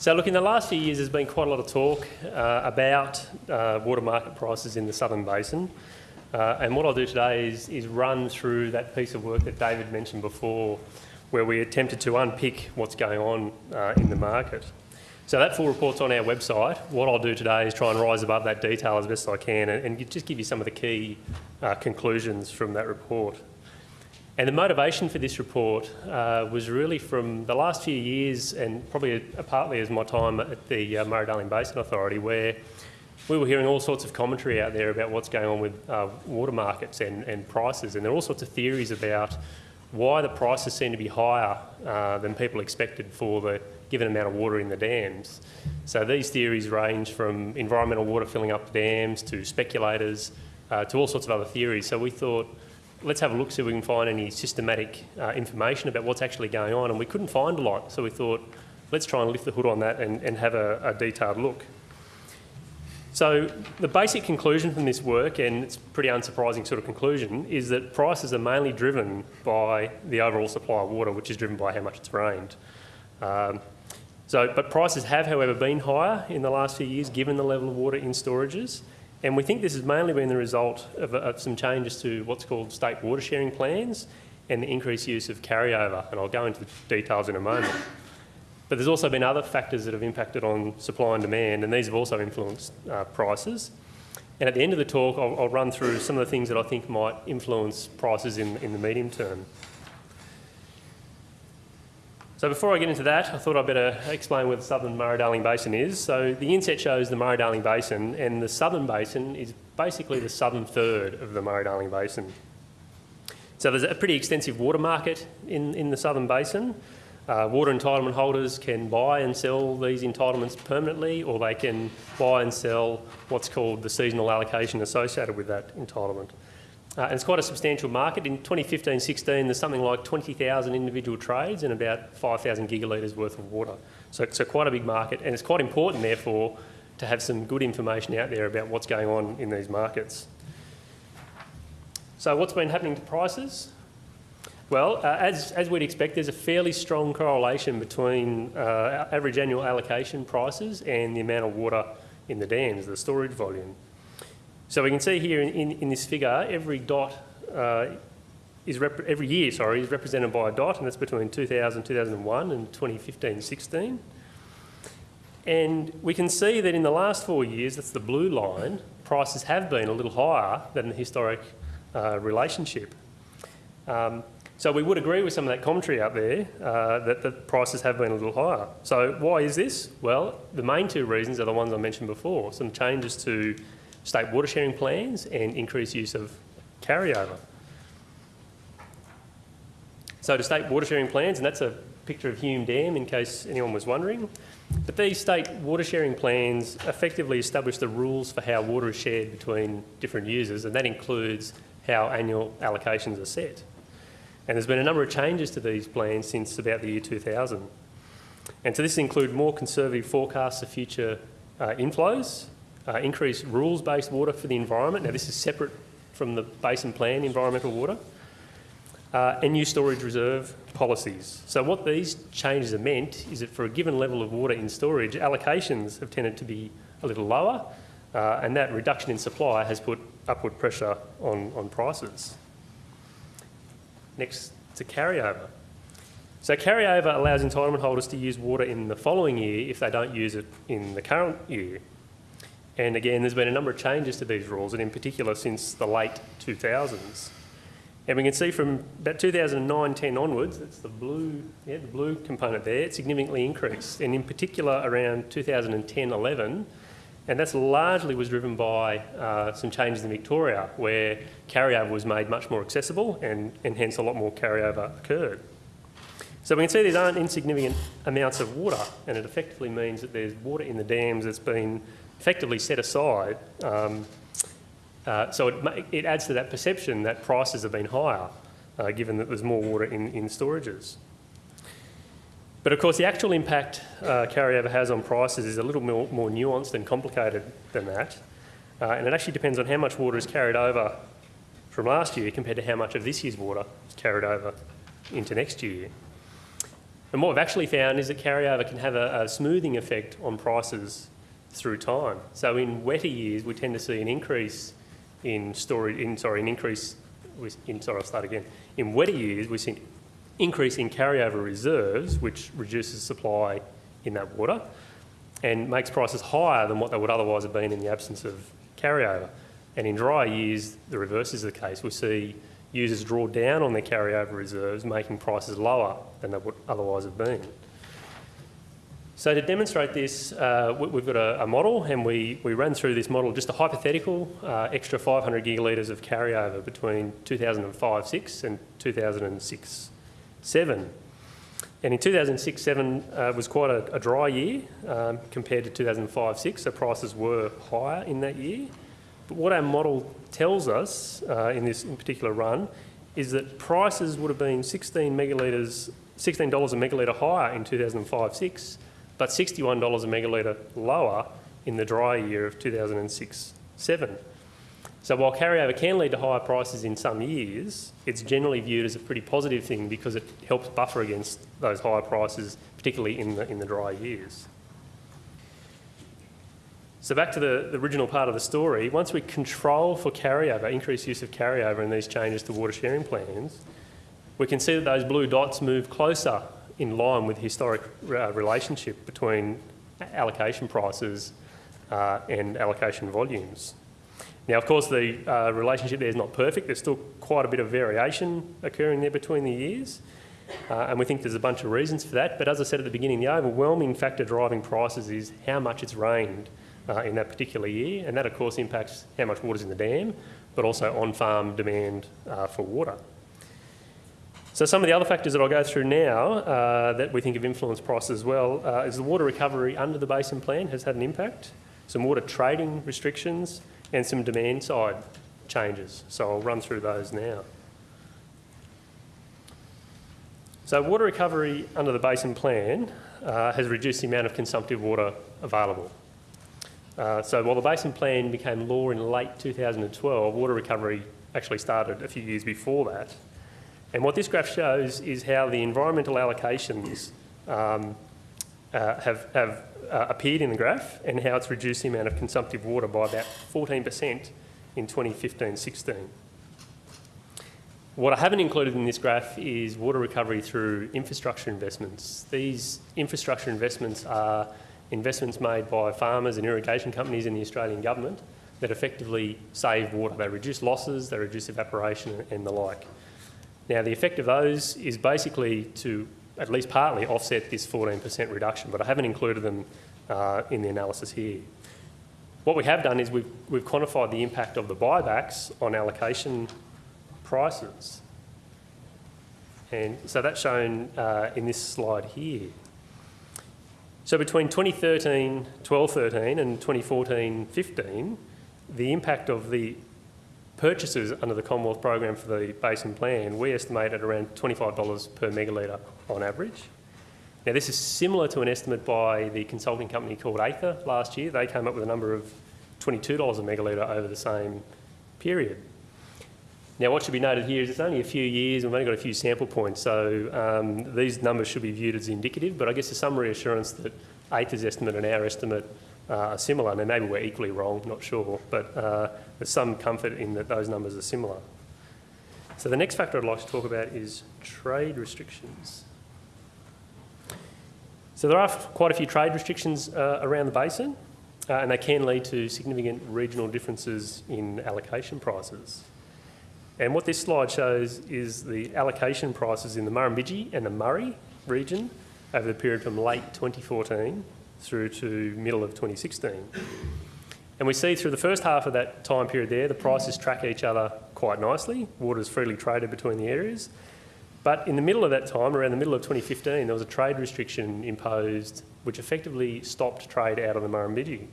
So look, in the last few years, there's been quite a lot of talk uh, about uh, water market prices in the Southern Basin. Uh, and what I'll do today is, is run through that piece of work that David mentioned before, where we attempted to unpick what's going on uh, in the market. So that full report's on our website. What I'll do today is try and rise above that detail as best I can and, and just give you some of the key uh, conclusions from that report. And the motivation for this report uh, was really from the last few years and probably partly as my time at the uh, Murray-Darling Basin Authority where we were hearing all sorts of commentary out there about what's going on with uh, water markets and, and prices and there are all sorts of theories about why the prices seem to be higher uh, than people expected for the given amount of water in the dams. So these theories range from environmental water filling up dams to speculators uh, to all sorts of other theories. So we thought let's have a look, see if we can find any systematic uh, information about what's actually going on. And we couldn't find a lot, so we thought, let's try and lift the hood on that and, and have a, a detailed look. So the basic conclusion from this work, and it's pretty unsurprising sort of conclusion, is that prices are mainly driven by the overall supply of water, which is driven by how much it's rained. Um, so, but prices have, however, been higher in the last few years, given the level of water in storages. And we think this has mainly been the result of, of, some changes to what's called state water sharing plans and the increased use of carryover. And I'll go into the details in a moment. But there's also been other factors that have impacted on supply and demand, and these have also influenced uh, prices. And at the end of the talk, I'll, I'll, run through some of the things that I think might influence prices in, in the medium term. So before I get into that, I thought I'd better explain where the Southern Murray-Darling Basin is. So the inset shows the Murray-Darling Basin, and the Southern Basin is basically the southern third of the Murray-Darling Basin. So there's a pretty extensive water market in, in the Southern Basin. Uh, water entitlement holders can buy and sell these entitlements permanently, or they can buy and sell what's called the seasonal allocation associated with that entitlement. Uh, and it's quite a substantial market. In 2015-16, there's something like 20,000 individual trades and about 5,000 gigalitres worth of water. So so quite a big market, and it's quite important, therefore, to have some good information out there about what's going on in these markets. So what's been happening to prices? Well, uh, as, as we'd expect, there's a fairly strong correlation between uh, average annual allocation prices and the amount of water in the dams, the storage volume. So we can see here in, in, in this figure, every dot uh, is every year, sorry, is represented by a dot, and that's between 2000, 2001 and 2015, 16. And we can see that in the last four years, that's the blue line, prices have been a little higher than the historic uh, relationship. Um, so we would agree with some of that commentary out there uh, that the prices have been a little higher. So why is this? Well, the main two reasons are the ones I mentioned before, some changes to state water sharing plans and increased use of carryover. So to state water sharing plans, and that's a picture of Hume Dam in case anyone was wondering, but these state water sharing plans effectively establish the rules for how water is shared between different users and that includes how annual allocations are set. And there's been a number of changes to these plans since about the year 2000. And so this include more conservative forecasts of future uh, inflows, uh, increase rules-based water for the environment. Now this is separate from the basin plan environmental water. Uh, and new storage reserve policies. So what these changes have meant is that for a given level of water in storage, allocations have tended to be a little lower, uh, and that reduction in supply has put upward pressure on, on prices. Next to carryover. So carryover allows entitlement holders to use water in the following year if they don't use it in the current year. And again, there's been a number of changes to these rules, and in particular since the late 2000s. And we can see from about 2009-10 onwards, that's the blue, yeah, the blue component there, it significantly increased. And in particular around 2010-11, and that's largely was driven by uh, some changes in Victoria where carryover was made much more accessible and, and hence a lot more carryover occurred. So we can see these aren't insignificant amounts of water and it effectively means that there's water in the dams that's been effectively set aside. Um, uh, so it, it, adds to that perception that prices have been higher, uh, given that there's more water in, in storages. But of course, the actual impact uh, carryover has on prices is a little more, more nuanced and complicated than that. Uh, and it actually depends on how much water is carried over from last year compared to how much of this year's water is carried over into next year. And what we've actually found is that carryover can have a, a smoothing effect on prices through time. So in wetter years, we tend to see an increase in storage, in, sorry, an increase, in, sorry, I'll start again. In wetter years, we see an increase in carryover reserves, which reduces supply in that water and makes prices higher than what they would otherwise have been in the absence of carryover. And in drier years, the reverse is the case. We see users draw down on their carryover reserves, making prices lower than they would otherwise have been. So to demonstrate this, uh, we've got a, a, model and we, we ran through this model, just a hypothetical uh, extra 500 gigalitres of carryover between 2005-6 and 2006-7. And in 2006-7 uh, was quite a, a dry year um, compared to 2005-6, so prices were higher in that year. But what our model tells us uh, in this in particular run is that prices would have been 16 megalitres, $16 a megalitre higher in 2005-6, but $61 a megalitre lower in the dry year of 2006-7. So while carryover can lead to higher prices in some years, it's generally viewed as a pretty positive thing because it helps buffer against those higher prices, particularly in the, in the dry years. So back to the, the original part of the story, once we control for carryover, increased use of carryover in these changes to water sharing plans, we can see that those blue dots move closer in line with the historic uh, relationship between allocation prices uh, and allocation volumes. Now, of course, the uh, relationship there is not perfect. There's still quite a bit of variation occurring there between the years. Uh, and we think there's a bunch of reasons for that. But as I said at the beginning, the overwhelming factor driving prices is how much it's rained uh, in that particular year. And that, of course, impacts how much water's in the dam, but also on-farm demand uh, for water. So some of the other factors that I'll go through now uh, that we think have influenced prices as well uh, is the water recovery under the basin plan has had an impact. Some water trading restrictions, and some demand side changes. So I'll run through those now. So water recovery under the basin plan uh, has reduced the amount of consumptive water available. Uh, so while the basin plan became law in late 2012, water recovery actually started a few years before that. And what this graph shows is how the environmental allocations um, uh, have, have uh, appeared in the graph and how it's reduced the amount of consumptive water by about 14% in 2015-16. What I haven't included in this graph is water recovery through infrastructure investments. These infrastructure investments are investments made by farmers and irrigation companies in the Australian government that effectively save water. They reduce losses, they reduce evaporation and the like. Now the effect of those is basically to at least partly offset this 14% reduction, but I haven't included them uh, in the analysis here. What we have done is we've, we've quantified the impact of the buybacks on allocation prices. And so that's shown uh, in this slide here. So between 2013, 12-13 and 2014-15, the impact of the purchases under the Commonwealth program for the basin plan, we estimate at around $25 per megalitre on average. Now this is similar to an estimate by the consulting company called Aither last year. They came up with a number of $22 a megalitre over the same period. Now what should be noted here is it's only a few years, and we've only got a few sample points, so um, these numbers should be viewed as indicative, but I guess there's some reassurance that Aither's estimate and our estimate uh, similar. Now maybe we're equally wrong, not sure, but uh, there's some comfort in that those numbers are similar. So the next factor I'd like to talk about is trade restrictions. So there are quite a few trade restrictions uh, around the basin, uh, and they can lead to significant regional differences in allocation prices. And what this slide shows is the allocation prices in the Murrumbidgee and the Murray region over the period from late 2014 through to middle of 2016. And we see through the first half of that time period there, the prices track each other quite nicely. Water is freely traded between the areas. But in the middle of that time, around the middle of 2015, there was a trade restriction imposed which effectively stopped trade out of the Murrumbidgee.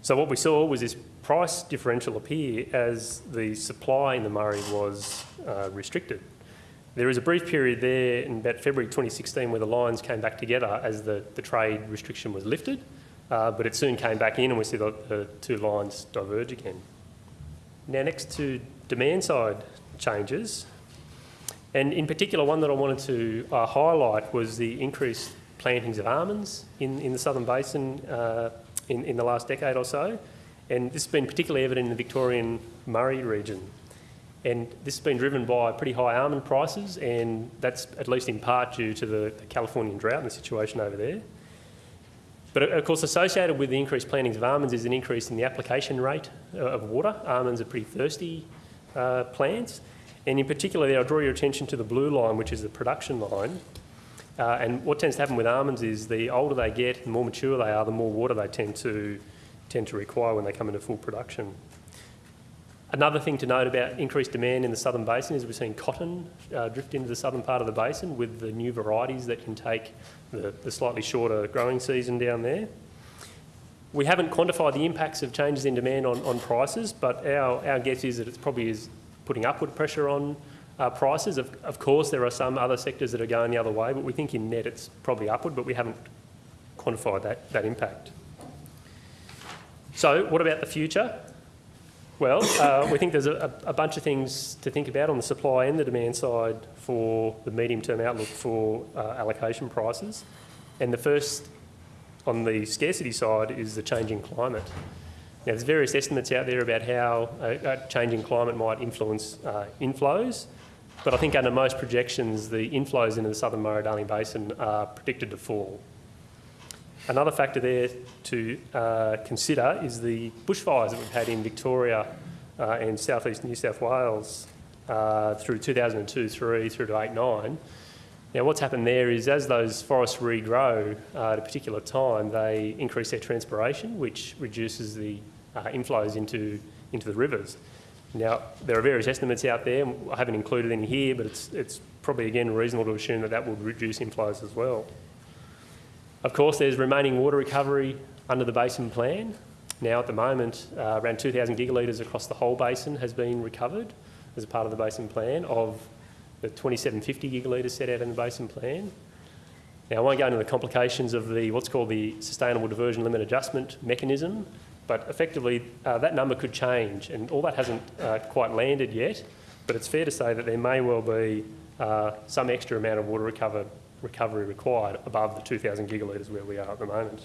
So what we saw was this price differential appear as the supply in the Murray was uh, restricted. There was a brief period there in about February 2016 where the lines came back together as the, the trade restriction was lifted, uh, but it soon came back in and we see the, the two lines diverge again. Now next to demand side changes, And in particular, one that I wanted to uh, highlight was the increased plantings of almonds in, in the Southern Basin uh, in, in the last decade or so. And this has been particularly evident in the Victorian Murray region. And this has been driven by pretty high almond prices, and that's at least in part due to the, the Californian drought and the situation over there. But of course, associated with the increased plantings of almonds is an increase in the application rate uh, of water. Almonds are pretty thirsty uh, plants. And in particular, I'll draw your attention to the blue line, which is the production line. Uh, and what tends to happen with almonds is the older they get, the more mature they are, the more water they tend to, tend to require when they come into full production. Another thing to note about increased demand in the southern basin is we've seen cotton uh, drift into the southern part of the basin with the new varieties that can take the, the slightly shorter growing season down there. We haven't quantified the impacts of changes in demand on, on prices, but our, our guess is that it's probably is putting upward pressure on uh, prices. Of, of course, there are some other sectors that are going the other way, but we think in net it's probably upward, but we haven't quantified that, that impact. So what about the future? Well, uh, we think there's a, a, bunch of things to think about on the supply and the demand side for the medium-term outlook for uh, allocation prices. And the first on the scarcity side is the changing climate. Now, there's various estimates out there about how a, a changing climate might influence uh, inflows, but I think under most projections, the inflows into the southern Murray-Darling Basin are predicted to fall. Another factor there to uh, consider is the bushfires that we've had in Victoria uh, and southeast New South Wales uh, through 2002, 3 through to 8, 9. Now what's happened there is as those forests regrow at a particular time, they increase their transpiration, which reduces the uh, inflows into, into the rivers. Now, there are various estimates out there. I haven't included any here, but it's, it's probably, again, reasonable to assume that that would reduce inflows as well. Of course, there's remaining water recovery under the basin plan. Now, at the moment, uh, around 2,000 gigalitres across the whole basin has been recovered as a part of the basin plan of the 2750 gigalitres set out in the basin plan. Now, I won't go into the complications of the what's called the Sustainable Diversion Limit Adjustment mechanism, but effectively uh, that number could change, and all that hasn't uh, quite landed yet, but it's fair to say that there may well be uh, some extra amount of water recovered recovery required above the 2,000 gigalitres where we are at the moment.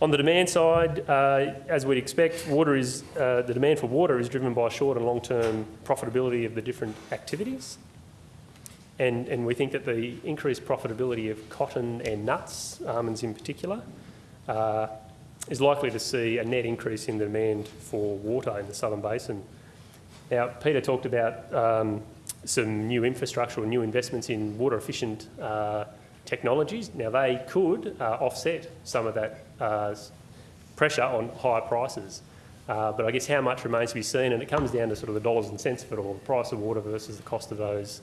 On the demand side, uh, as we'd expect, water is, uh, the demand for water is driven by short and long-term profitability of the different activities. And, and we think that the increased profitability of cotton and nuts, almonds in particular, uh, is likely to see a net increase in the demand for water in the southern basin. Now, Peter talked about um, some new infrastructure or new investments in water efficient uh, technologies. Now they could uh, offset some of that uh, pressure on higher prices. Uh, but I guess how much remains to be seen and it comes down to sort of the dollars and cents of it all, the price of water versus the cost of those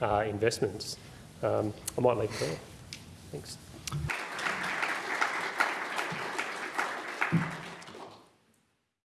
uh, investments. Um, I might leave it there. Thanks.